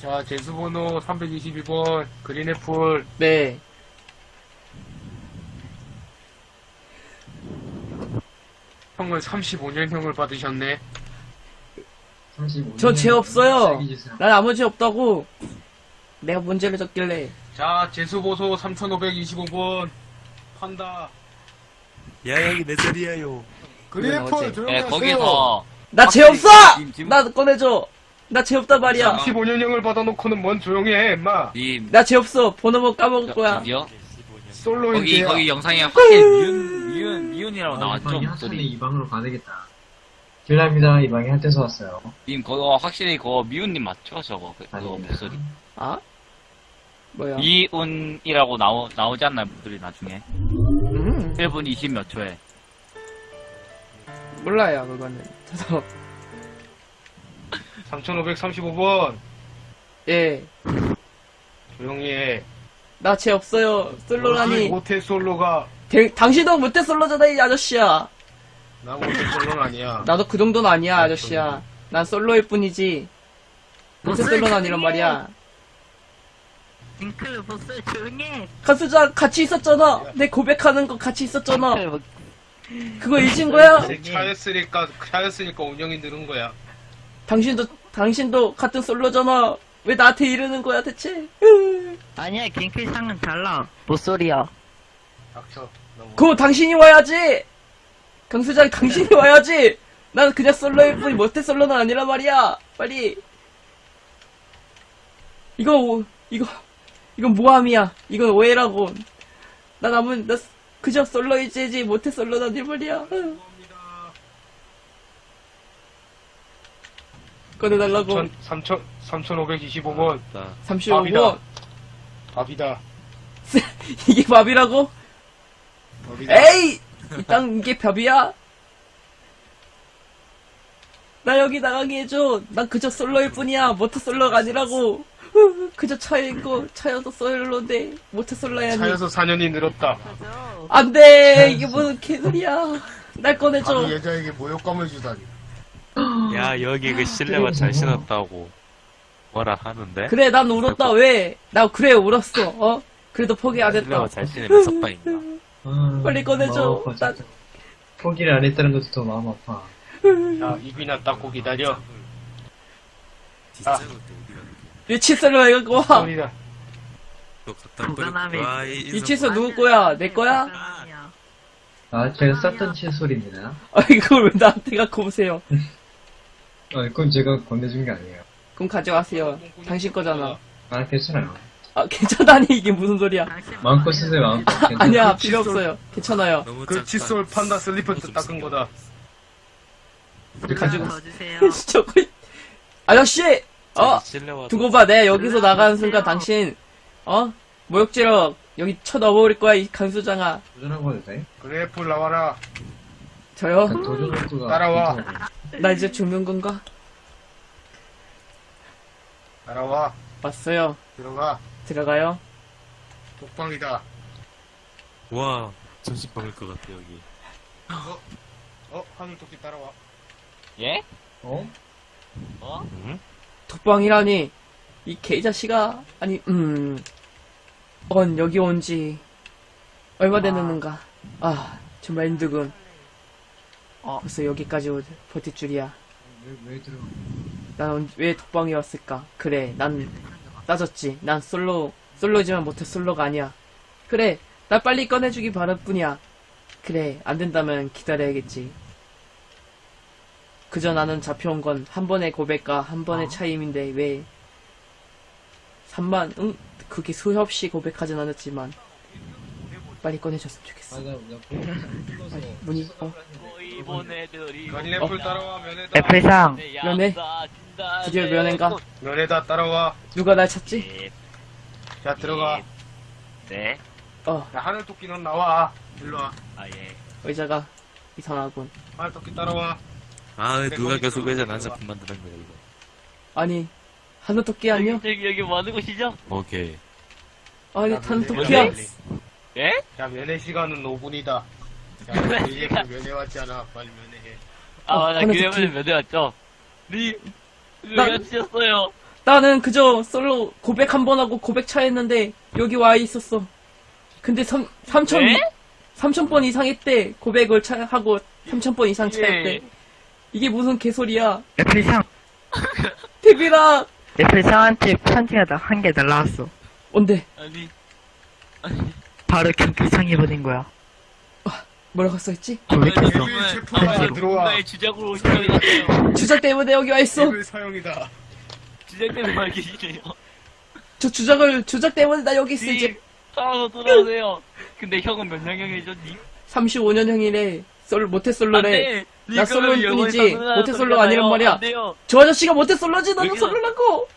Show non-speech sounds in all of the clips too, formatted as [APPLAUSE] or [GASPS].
자, 제수번호 322번 그린애플 네. 형은 35년형을 받으셨네. 35. 저죄 없어요. 난 아무 죄 없다고. 내가 문제를 졌길래. 자, 제수보소 3525번 판다. 야 여기 내 자리야요. 그린애플 조용히 네, 하세요. 거기서 나죄 없어! 님, 님, 나 꺼내줘. 나 죄 없단 말이야. 35년형을 받아놓고는 뭔 조용히 해, 임마. 님, 나 죄 없어. 번호만 까먹을 거야. 거기 솔로인데. 거기 영상에 확실히 미운 미운 미운이라고 나왔죠 이방이 목소리. 이 방으로 가야 되겠다. 길랍니다. 이 방에 한테서 왔어요. 님 그거 확실히 그거 미운님 맞죠 저거 그, 그거 아닙니다. 목소리. 아? 뭐야? 미운이라고 나오 나오지 않나요 목소리 나중에? 음, 1분 20 몇 초에. 몰라요, 그거는. 저도, [LAUGHS] 3535번 예. 조용히 해. 나 죄 없어요. 솔로라니. 모태 솔로가 대- 당신도 못해 솔로잖아, 이 아저씨야. 나 모태 솔로는 아니야. 나도 그 정도는 아니야, 아저씨야. 난 솔로일 뿐이지. 못해 솔로는 아니란 말이야. 링클 보스 조용해. 가수장 같이 있었잖아. 내 고백하는 거 같이 있었잖아. 그거 잊은 거야? 차였으니까 차였으니까 운영이 느는 거야. 당신도 당신도 같은 솔로잖아. 왜 나한테 이러는 거야 대체? 아니야, 링클 상은 달라. 못소리야. 닥쳐. 너무. 그거 당신이 와야지. 강수장 당신이 와야지. 난 그냥 솔로일 뿐이 못해 솔로는 아니란 말이야. 빨리. 이거 오- 이거 이건 모함이야. 이건 오해라고. 난 아무 나 그저 솔로이지 못해 솔로는 아니 말이야. 꺼내달라고. 3 3 3525번 나 35번. 밥이다. [LAUGHS] 이게 밥이라고? 밥이다. 에이! 이 땅 이게 벽이야? 나 여기 나가게 해줘. 난 그저 솔로일 뿐이야. 모터 솔로가 아니라고. 그저 차이고 차여서 솔로인데 모터 솔로야. 니 차여서 4년이 늘었다. 안 돼. 이게 무슨 개소리야. 날 꺼내줘. 아니 여자에게 모욕감을 주다니. [GASPS] 야 여기 그 실내화 잘 신었다고 뭐라 하는데? 그래, 난 울었다. 왜? 나 그래 울었어. 어? 그래도 포기 안 했다. 실내화 잘 신으면 석방인가? 아, [LAUGHS] 빨리 꺼내줘. 아파. 포기를 안 했다는 것도 더 마음 아파. 자 입이나 닦고 기다려. 이 와. 또 갖다 불안함이 버리고 와, 이 칫솔 누구 거야? 내 거야? 아, 제가 썼던 칫솔입니다. 아, 이걸 왜 나한테 갖고 오세요? 아, 그건 제가 건네준 게 아니에요. 그럼 가져가세요. 당신 거잖아. 아, 괜찮아요. 아, 괜찮다니, 이게 무슨 소리야. 당신 마음껏 쓰세요, 마음껏. 괜찮아요. 아니야, 그 필요 없어요. 괜찮아요. 너무 그 작다. 칫솔 판다 슬리퍼트 닦은 거다. 가지고 더 주세요. 저거, 아저씨! 어! 두고 봐, 내가 여기서 나가는 순간 당신, 어? 모욕죄로 여기 쳐넣어버릴 거야, 이 강수장아. 도전하고 해도 돼? 그래플 나와라. 저요? 도전. 따라와. 나 이제 죽는 건가? 따라와. 왔어요. 들어가. 들어가요. 독방이다. 와 점심 먹을 것 같아 여기. 어 하늘 토끼 따라와. 예? 어? 어? 응? 독방이라니, 이 개자식아, 아니, 음, 언 여기 온 지 얼마 됐는가? 아, 정말 힘들군. 어. 벌써 여기까지 오- 버틸 줄이야. 왜, 왜 들어가? 난왜 독방에 왔을까? 그래, 난 따졌지. 난 솔로, 솔로지만 못해 솔로가 아니야. 그래, 나 빨리 꺼내주기 바랄 뿐이야. 그래, 안 된다면 기다려야겠지. 그저 나는 잡혀온 건 한 번의 고백과 한 번의 차이임인데 왜 3만, 응, 그게 수없이 고백하진 않았지만 빨리 꺼내줬으면 좋겠어. 아, 나, 나, 아니, 문이, 어, 면회다. 애플상. 면회? 드디어 면회인가? 면회다 따라와. 누가 날 찾지? 네. 자 들어가. 네. 어, 야 하늘 토끼 넌 나와. 일로 와. 아 예. 의자가 이상하군. 하늘 토끼 따라와. 아내 누가 계속 들어가. 회전 한 작품 만드는 거야 이거. 아니, 하늘토끼 아니요? 여기 여기 뭐 하는 곳이죠? 오케이. 아니, 야, 하늘토끼야. 면회. 예? 자, 면회 시간은 5분이다. 자, 이제 그 면회 왔잖아. 빨리 면회해. 아, 어, 맞아. 듣기. 몇대 왔죠? 니, 나- 왜 치셨어요? 나는 그저 솔로 고백 한 번 하고 고백 차였는데 여기 와 있었어. 근데 삼, 3천, 네? 3천 번 이상 했대. 고백을 차, 하고 3천 번 이상 차였대. 예. 이게 무슨 개소리야. 애플상, 데뷔라! 애플상한테 편지가 한개 날라왔어. 뭔데? 아니, 바로 경필상이 보낸 거야. 뭐라고 써있지? 고백했어. 데뷔 체포가 편지로. 들어와. 나의 주작으로 되세요. 주작 때문에 여기 와 있어. 데뷔 사용이다. 주작 때문에 말 계시네요. 저 주작을, 주작 때문에 나 여기 있어, 이제. 님, 살아서 돌아오세요. 근데 형은 몇 년형이죠, 님? 35년형이래. 솔, 모태솔로래. 나 솔로일 뿐이지. 모태솔로가 사람들이잖아요. 아니란 말이야. 저 아저씨가 모태솔로지, 나는 여기서- 솔로라고!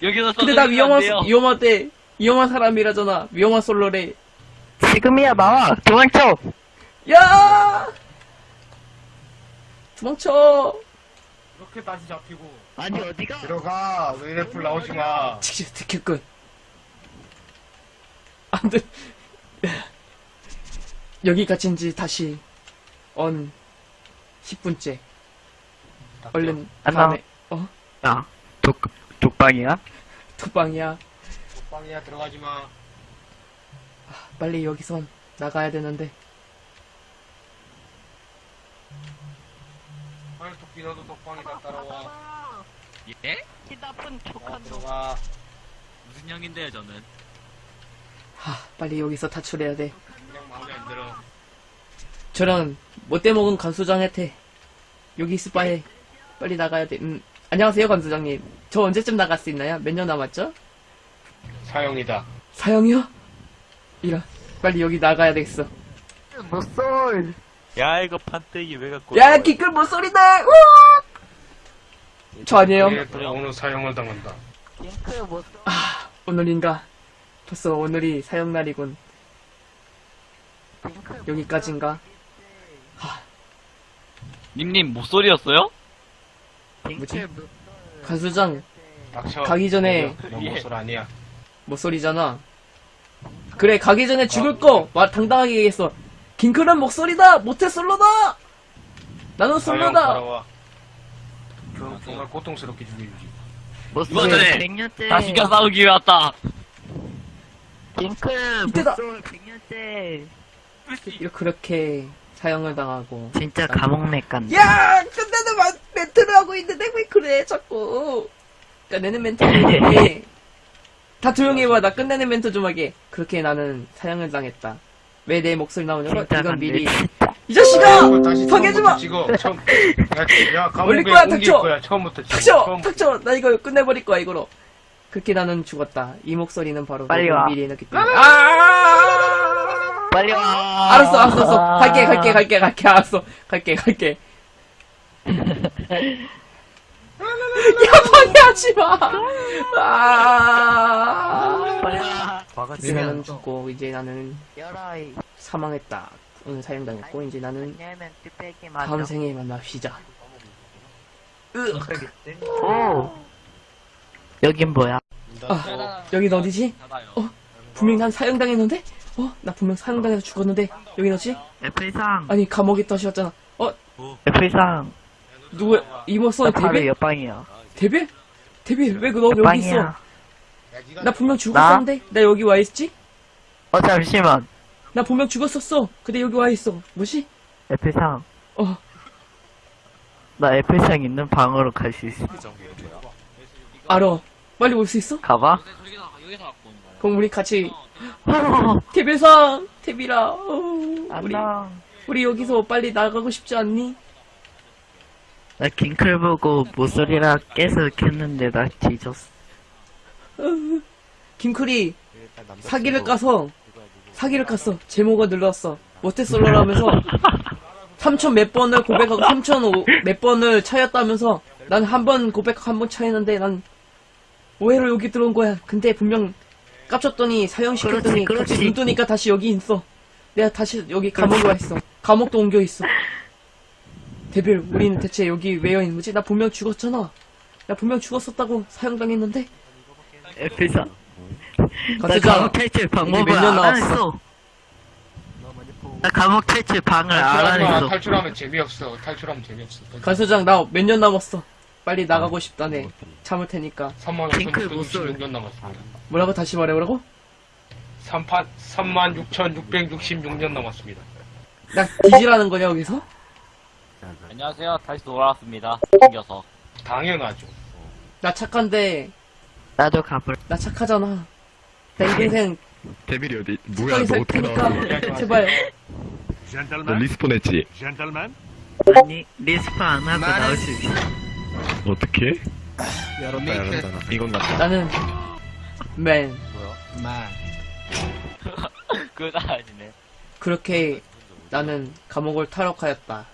여기서 근데 나 위험한. 위험하대. 위험한 사람이라잖아. 위험한 솔로래. 지금이야, 나와! 도망쳐! 야! 도망쳐! 이렇게 다시 잡히고. 아니, 어디가? 들어가. 왜 래플 나오지 마. 직접 특효꾼. 안 돼. [LAUGHS] 여기 갇힌지 다시, 언, 10분째. 얼른, 안 다음에, 어? 야, 독, 독방이야? 독방이야. 빵이야, 들어가지 마. 빨리 여기선 나가야 되는데. 빨리 토끼 너도 독방이다 따라와. 예? 이 나쁜 어, 들어가. 무슨 형인데요, 저는? 하, 빨리 여기서 탈출해야 돼. 그냥 마음에 안 들어. 저런, 못돼 먹은 간수장한테, 여기 있을 바에, 빨리 나가야 돼. 음, 안녕하세요, 간수장님. 저 언제쯤 나갈 수 있나요? 몇 년 남았죠? 사용이다. 사형이요? 이런, 빨리 여기 나가야 되겠어. 못쏠! 야 이거 판때기 왜 갖고 야? 기끌 못소리네! 저 아니에요. 래플 오늘 사용을 당한다. 못쏠. 오늘인가? 벌써 오늘이 사형 날이군. 링크 여기까지인가? 님님, 목소리였어요? 뭐지? 간수장, 닥쳐. 가기 전에- 너 모쏠 아니야. 목소리잖아. 그래, 가기 전에 죽을 거! 말 당당하게 얘기했어. 긴클은 목소리다! 모태 솔로다! 나는 사용 솔로다! 그, 정말 고통스럽게 죽여주지. 이번에 100년째. 다시 가 싸우기 위해 왔다. 링크 이때다. 못쏠 100년째. 이렇게 그렇게 사형을 당하고. 진짜 감옥맥 간다. 야! 끝내는 마- 멘트를 하고 있는데 왜 그래, 자꾸. 끝내는 멘트를 해. 다 조용히 해봐. 나 끝내는 멘트 좀 하게. 그렇게 나는 사형을 당했다. 왜 내 목소리 나오냐고? 이건. 미리. 이 자식아! 야 감옥에 올릴 거야, 옮길 닥쳐! 거야. 처음부터. 닥쳐! 처음부터. 닥쳐! 나 이거 끝내버릴 거야, 이거로. 그렇게 나는 죽었다. 이 목소리는 바로 빨리 와. 미리 해놓기 때문에. 아! 빨리 와. 알았어, 알았어, 알았어. 갈게, 갈게, 갈게, 갈게, 알았어. 갈게, 갈게. [LAUGHS] 야, 방해하지 마! 아. 빨리 와. 이제는 죽고, 이제 나는 열아이. 사망했다. 오늘 사형당했고, 이제 나는 왜냐면 뚝배기 맞아. 다음 생에 만납시다. 오. 여긴 뭐야? 아, 여긴 어디지? 어? 분명히 난 사형당했는데? 어? 나 분명 사형당해서 죽었는데? 여긴 어디지? 애플상. 아니, 감옥에 떠셨잖아. 어? 애플상. 누구, 이모써 나 바로 데뷔? 옆방이야. 데뷔? 데뷔? 왜너 여기 있어? 나 분명 죽었었는데? 나 여기 와 있지? 어 잠시만. 나 분명 죽었었어. 근데 여기 와 있어. 뭐지? 애플상. 어. 나 애플상 있는 방으로 갈 수 있어. 알아. 빨리 올 수 있어? 가봐. 그럼 우리 같이 데뷔상 데뷔라. 어, 우리 안녕. 우리 여기서 빨리 나가고 싶지 않니? 나 킹클 보고 모서리라 깨서 켰는데 나 뒤졌어. 김클이 사기를 까서 사기를 깠어. 제목을 눌렀어. 모태솔로라면서 3천 몇 번을 고백하고 3천 몇 번을 차였다면서 난 한 번 고백하고 한 번 차였는데 난 오해로 여기 들어온 거야. 근데 분명 깝쳤더니 사형시켰더니 그렇지. 눈 뜨니까 다시 여기 있어. 내가 다시 여기 감옥에 와 있어. 감옥도 옮겨 있어. 데빌, 우린 대체 여기 왜 있는 거지? 나 분명 죽었잖아. 나 분명 죽었었다고 사형당했는데? 애플상. 나 감옥 탈출 방법을 몇년 안 남았어? 했어. 나 감옥 탈출 방을 마. 했어. 탈출하면 재미없어. 탈출하면 재미없어. 간수장 나 몇 년 남았어. 빨리 나가고 싶다네. 참을 테니까. 3만 핑클 못 쏠. 5,666년 남았습니다. 뭐라고 다시 말해보라고? 3판 3만 6,666년 남았습니다. 나 뒤지라는 거냐 여기서? 안녕하세요. 다시 돌아왔습니다. 튕겨서. 당연하죠. 나 착한데 나도 가볼. 나 착하잖아. 내 동생 데빌이 어디 뭐야 너살 어떻게 나왔어 테니까 [LAUGHS] 제발. 너 젠틀맨, 리스폰했지 젠틀맨, 아니, 리스폰 안 하고 나올 수 있어. 어떻게? 열었다 열었다 이건 같아 나는 맨. [LAUGHS] 그거 아니네. 그렇게 나는 감옥을 탈옥하였다.